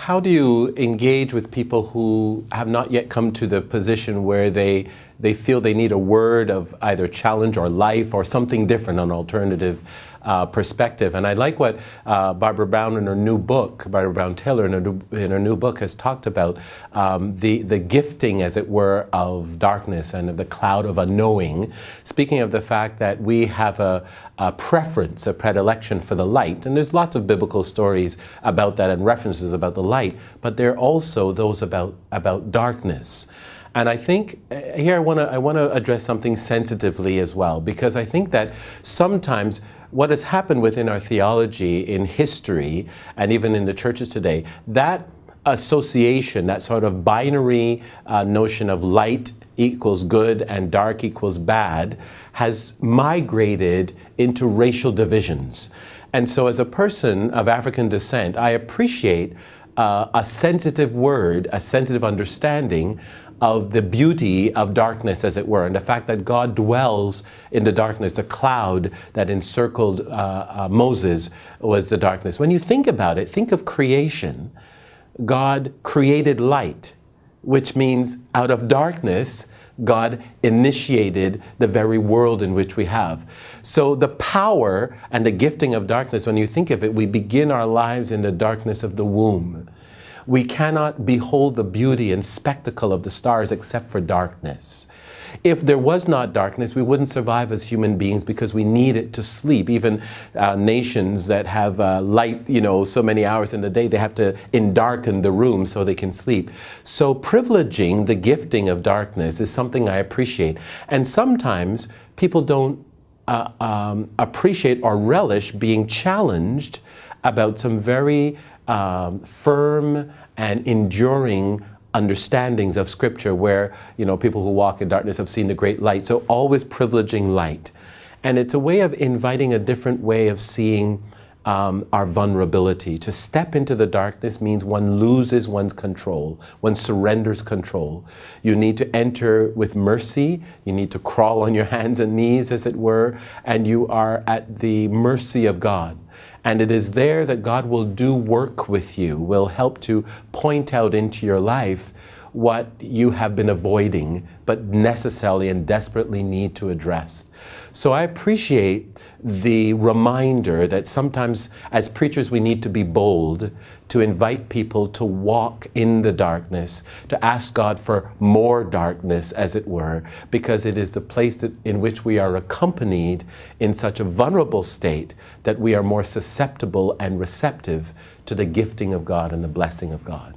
how do you engage with people who have not yet come to the position where they they feel they need a word of either challenge or life or something different, an alternative uh, perspective. And I like what uh, Barbara Brown in her new book, Barbara Brown Taylor in her new, in her new book has talked about um, the, the gifting, as it were, of darkness and of the cloud of unknowing, speaking of the fact that we have a, a preference, a predilection for the light. And there's lots of biblical stories about that and references about the light, but there are also those about, about darkness. And I think uh, here I want to I want to address something sensitively as well because I think that sometimes what has happened within our theology in history and even in the churches today, that association, that sort of binary uh, notion of light equals good and dark equals bad, has migrated into racial divisions. And so, as a person of African descent, I appreciate uh, a sensitive word, a sensitive understanding of the beauty of darkness, as it were, and the fact that God dwells in the darkness. The cloud that encircled uh, uh, Moses was the darkness. When you think about it, think of creation. God created light, which means out of darkness, God initiated the very world in which we have. So the power and the gifting of darkness, when you think of it, we begin our lives in the darkness of the womb. We cannot behold the beauty and spectacle of the stars except for darkness. If there was not darkness, we wouldn't survive as human beings because we need it to sleep. Even uh, nations that have uh, light, you know, so many hours in the day, they have to darken the room so they can sleep. So privileging the gifting of darkness is something I appreciate. And sometimes people don't uh, um, appreciate or relish being challenged about some very um, firm and enduring understandings of Scripture where, you know, people who walk in darkness have seen the great light. So always privileging light. And it's a way of inviting a different way of seeing um, our vulnerability. To step into the darkness means one loses one's control, one surrenders control. You need to enter with mercy, you need to crawl on your hands and knees, as it were, and you are at the mercy of God. And it is there that God will do work with you, will help to point out into your life what you have been avoiding, but necessarily and desperately need to address. So I appreciate the reminder that sometimes as preachers we need to be bold to invite people to walk in the darkness, to ask God for more darkness, as it were, because it is the place that, in which we are accompanied in such a vulnerable state that we are more susceptible and receptive to the gifting of God and the blessing of God.